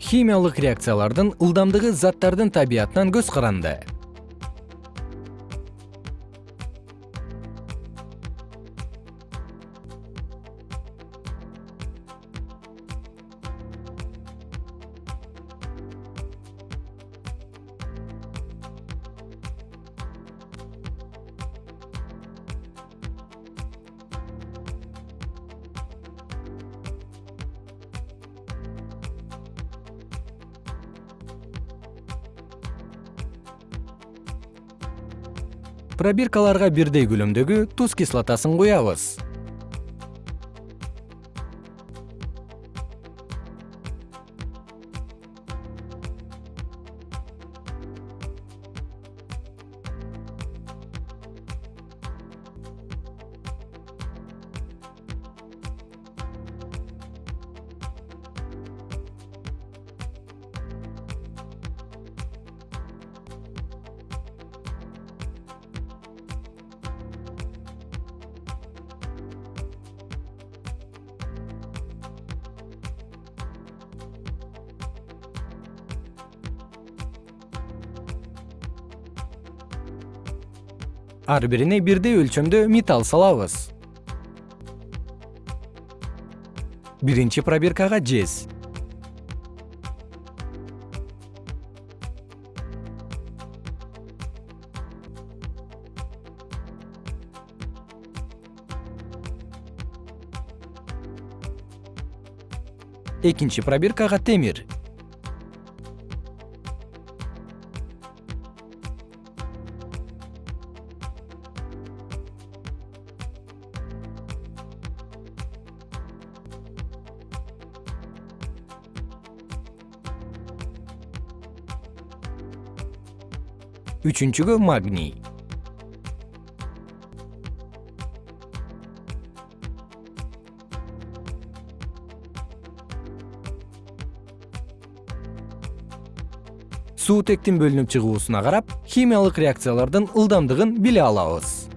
химиялык реакциялардын ылдамдыгы заттардын табиятынан көз каранды пробиркаларга бирдей көлөмдөгү туз кислотасын куябыз ар бирине бирдей өлчөмдө металл салабыз. Биринчи пробиркага жез. Экинчи пробиркага темир үчүнчүгө магний. Суутектин бөлүнүп чыгуусуна карап химиялык реакциялардын ылдамдыгын биле алабыз